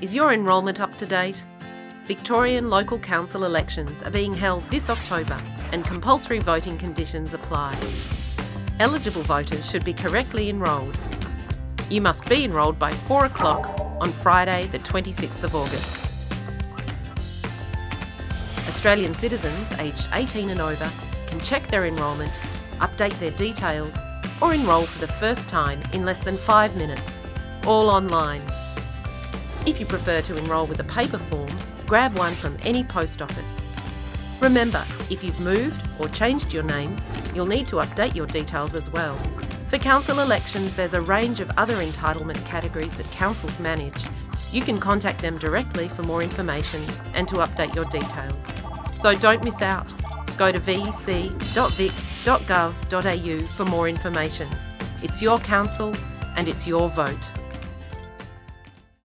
Is your enrolment up to date? Victorian local council elections are being held this October and compulsory voting conditions apply. Eligible voters should be correctly enrolled. You must be enrolled by 4 o'clock on Friday the 26th of August. Australian citizens aged 18 and over can check their enrolment, update their details or enrol for the first time in less than 5 minutes, all online. If you prefer to enrol with a paper form, grab one from any post office. Remember, if you've moved or changed your name, you'll need to update your details as well. For council elections, there's a range of other entitlement categories that councils manage. You can contact them directly for more information and to update your details. So don't miss out. Go to vec.vic.gov.au for more information. It's your council and it's your vote.